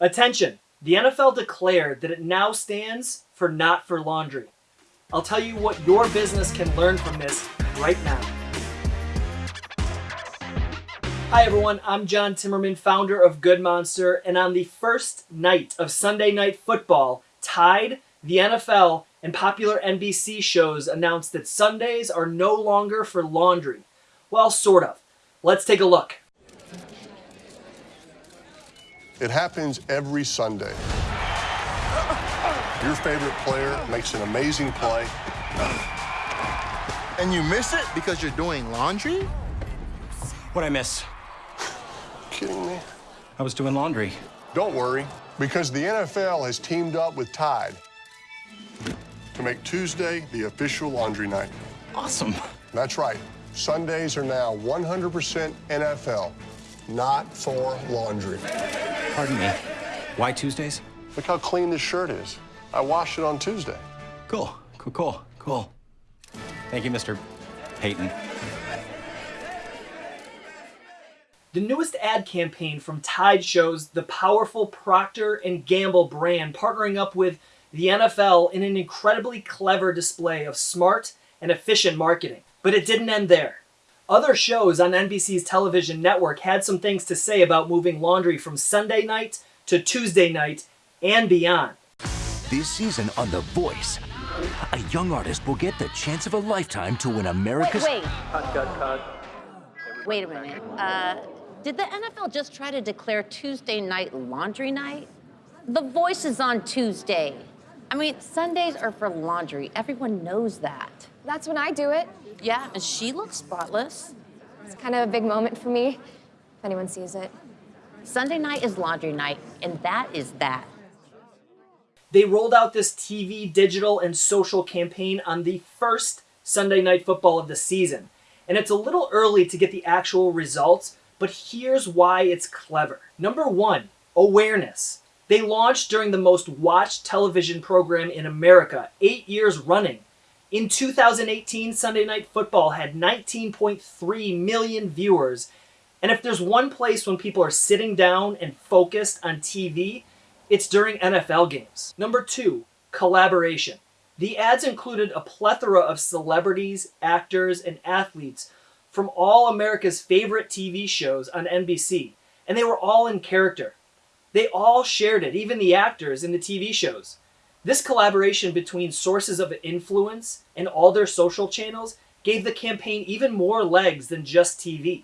Attention! The NFL declared that it now stands for Not for Laundry. I'll tell you what your business can learn from this right now. Hi everyone, I'm John Timmerman, founder of Good Monster, and on the first night of Sunday Night Football, Tide, the NFL, and popular NBC shows announced that Sundays are no longer for laundry. Well, sort of. Let's take a look. It happens every Sunday. Your favorite player makes an amazing play. And you miss it because you're doing laundry? What'd I miss? Kidding me? I was doing laundry. Don't worry, because the NFL has teamed up with Tide to make Tuesday the official laundry night. Awesome. That's right. Sundays are now 100% NFL, not for laundry. Pardon me. Why Tuesdays? Look how clean this shirt is. I washed it on Tuesday. Cool, cool, cool, cool. Thank you, Mr. Peyton. The newest ad campaign from Tide shows the powerful Procter & Gamble brand partnering up with the NFL in an incredibly clever display of smart and efficient marketing. But it didn't end there. Other shows on NBC's television network had some things to say about moving laundry from Sunday night to Tuesday night and beyond. This season on The Voice, a young artist will get the chance of a lifetime to win America's... Wait, wait. Wait a minute. Uh, did the NFL just try to declare Tuesday night laundry night? The Voice is on Tuesday. I mean, Sundays are for laundry. Everyone knows that. That's when I do it. Yeah, and she looks spotless. It's kind of a big moment for me, if anyone sees it. Sunday night is laundry night, and that is that. They rolled out this TV, digital, and social campaign on the first Sunday Night Football of the season. And it's a little early to get the actual results, but here's why it's clever. Number one, awareness. They launched during the most watched television program in America, eight years running. In 2018, Sunday Night Football had 19.3 million viewers. And if there's one place when people are sitting down and focused on TV, it's during NFL games. Number two, collaboration. The ads included a plethora of celebrities, actors, and athletes from all America's favorite TV shows on NBC, and they were all in character. They all shared it, even the actors in the TV shows. This collaboration between sources of influence and all their social channels gave the campaign even more legs than just TV.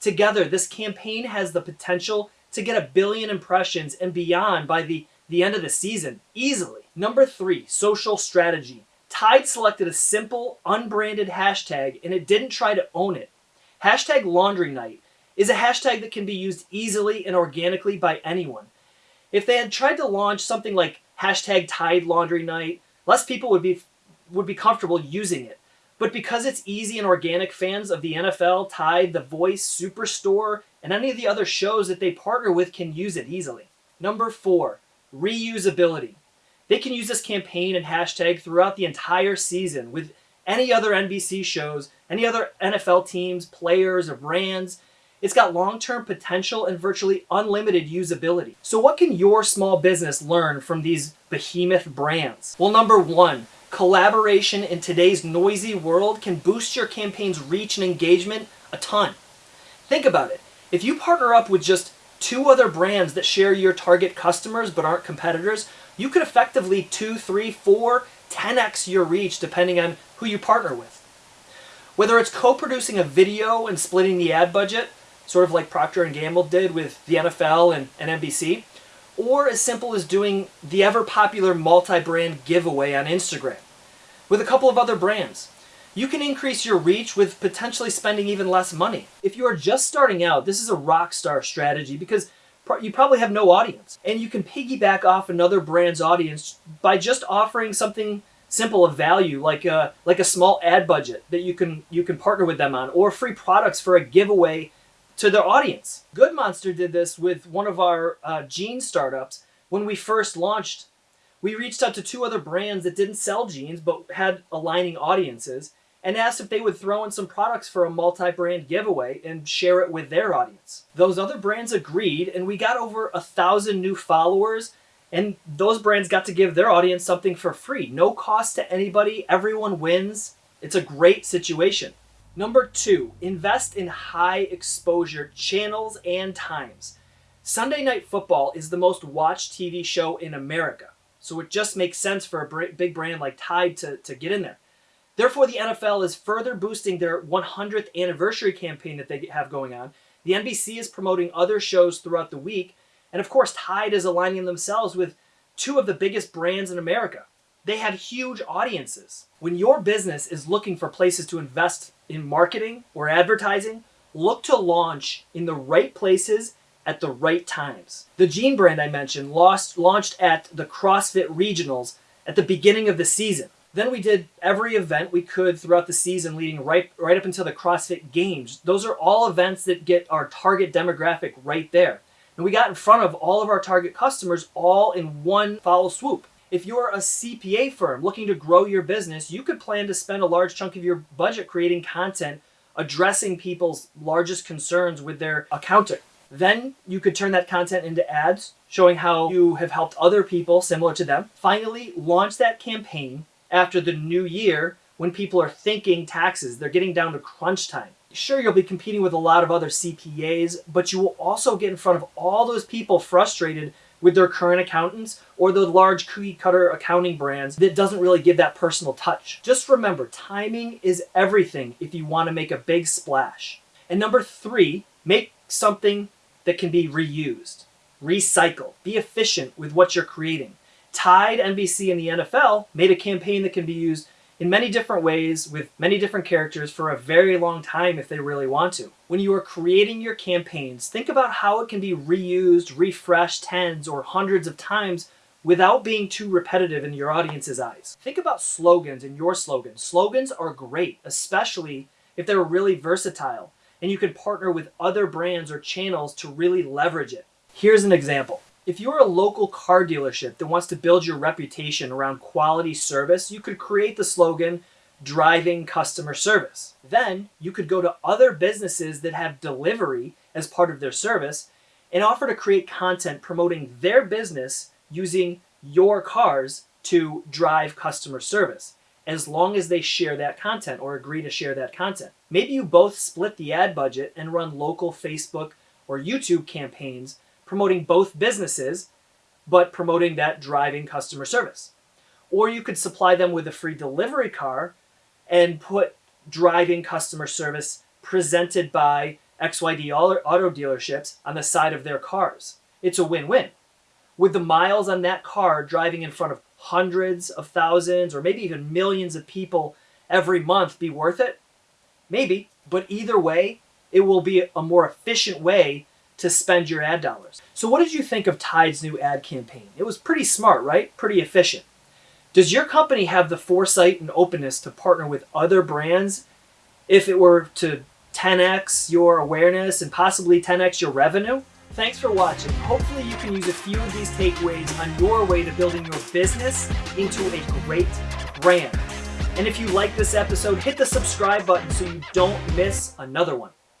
Together, this campaign has the potential to get a billion impressions and beyond by the, the end of the season, easily. Number three, social strategy. Tide selected a simple, unbranded hashtag and it didn't try to own it. Hashtag laundry night is a hashtag that can be used easily and organically by anyone. If they had tried to launch something like hashtag Tide Laundry Night, less people would be would be comfortable using it. But because it's easy and organic, fans of the NFL, Tide, The Voice, Superstore, and any of the other shows that they partner with can use it easily. Number four, reusability. They can use this campaign and hashtag throughout the entire season with any other NBC shows, any other NFL teams, players, or brands. It's got long-term potential and virtually unlimited usability. So what can your small business learn from these behemoth brands? Well, number one, collaboration in today's noisy world can boost your campaign's reach and engagement a ton. Think about it. If you partner up with just two other brands that share your target customers but aren't competitors, you could effectively two, three, four, 10x your reach depending on who you partner with. Whether it's co-producing a video and splitting the ad budget, sort of like Procter & Gamble did with the NFL and, and NBC, or as simple as doing the ever-popular multi-brand giveaway on Instagram with a couple of other brands. You can increase your reach with potentially spending even less money. If you are just starting out, this is a rock star strategy because you probably have no audience. And you can piggyback off another brand's audience by just offering something simple of value like a, like a small ad budget that you can, you can partner with them on or free products for a giveaway to their audience. Good Monster did this with one of our uh, jeans startups when we first launched. We reached out to two other brands that didn't sell jeans but had aligning audiences and asked if they would throw in some products for a multi-brand giveaway and share it with their audience. Those other brands agreed, and we got over a thousand new followers, and those brands got to give their audience something for free. No cost to anybody, everyone wins. It's a great situation. Number two, invest in high exposure channels and times. Sunday Night Football is the most watched TV show in America, so it just makes sense for a big brand like Tide to, to get in there. Therefore, the NFL is further boosting their 100th anniversary campaign that they have going on. The NBC is promoting other shows throughout the week. And of course, Tide is aligning themselves with two of the biggest brands in America. They have huge audiences. When your business is looking for places to invest in marketing or advertising, look to launch in the right places at the right times. The jean brand I mentioned lost, launched at the CrossFit Regionals at the beginning of the season. Then we did every event we could throughout the season leading right right up until the CrossFit Games. Those are all events that get our target demographic right there. And we got in front of all of our target customers all in one foul swoop. If you're a CPA firm looking to grow your business, you could plan to spend a large chunk of your budget creating content addressing people's largest concerns with their accounting. Then you could turn that content into ads showing how you have helped other people similar to them. Finally, launch that campaign after the new year when people are thinking taxes. They're getting down to crunch time. Sure, you'll be competing with a lot of other CPAs, but you will also get in front of all those people frustrated with their current accountants or the large cookie cutter accounting brands that doesn't really give that personal touch. Just remember, timing is everything if you want to make a big splash. And number three, make something that can be reused. Recycle. Be efficient with what you're creating. Tide, NBC, and the NFL made a campaign that can be used in many different ways with many different characters for a very long time if they really want to. When you are creating your campaigns, think about how it can be reused, refreshed tens or hundreds of times without being too repetitive in your audience's eyes. Think about slogans in your slogans. Slogans are great, especially if they're really versatile and you can partner with other brands or channels to really leverage it. Here's an example. If you're a local car dealership that wants to build your reputation around quality service, you could create the slogan, driving customer service. Then you could go to other businesses that have delivery as part of their service and offer to create content promoting their business using your cars to drive customer service as long as they share that content or agree to share that content. Maybe you both split the ad budget and run local Facebook or YouTube campaigns promoting both businesses, but promoting that driving customer service. Or you could supply them with a free delivery car and put driving customer service presented by XYD auto dealerships on the side of their cars. It's a win-win. With the miles on that car driving in front of hundreds of thousands or maybe even millions of people every month be worth it? Maybe, but either way, it will be a more efficient way to spend your ad dollars. So what did you think of Tide's new ad campaign? It was pretty smart, right? Pretty efficient. Does your company have the foresight and openness to partner with other brands if it were to 10x your awareness and possibly 10x your revenue? Thanks for watching. Hopefully you can use a few of these takeaways on your way to building your business into a great brand. And if you like this episode, hit the subscribe button so you don't miss another one.